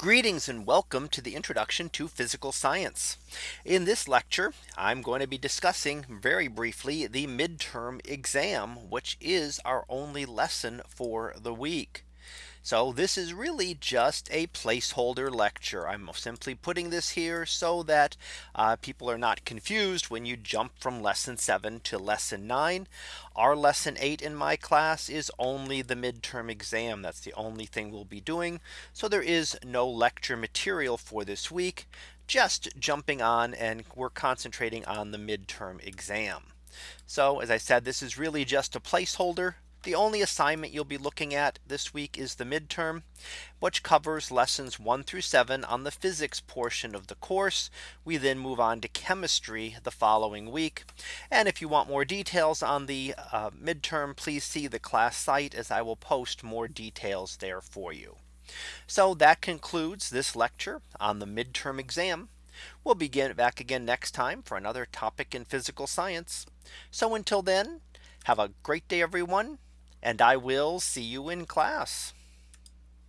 Greetings and welcome to the introduction to physical science. In this lecture, I'm going to be discussing very briefly the midterm exam, which is our only lesson for the week. So this is really just a placeholder lecture. I'm simply putting this here so that uh, people are not confused when you jump from lesson seven to lesson nine. Our lesson eight in my class is only the midterm exam. That's the only thing we'll be doing. So there is no lecture material for this week, just jumping on and we're concentrating on the midterm exam. So as I said, this is really just a placeholder the only assignment you'll be looking at this week is the midterm, which covers lessons one through seven on the physics portion of the course. We then move on to chemistry the following week. And if you want more details on the uh, midterm, please see the class site as I will post more details there for you. So that concludes this lecture on the midterm exam. We'll begin back again next time for another topic in physical science. So until then, have a great day, everyone and I will see you in class.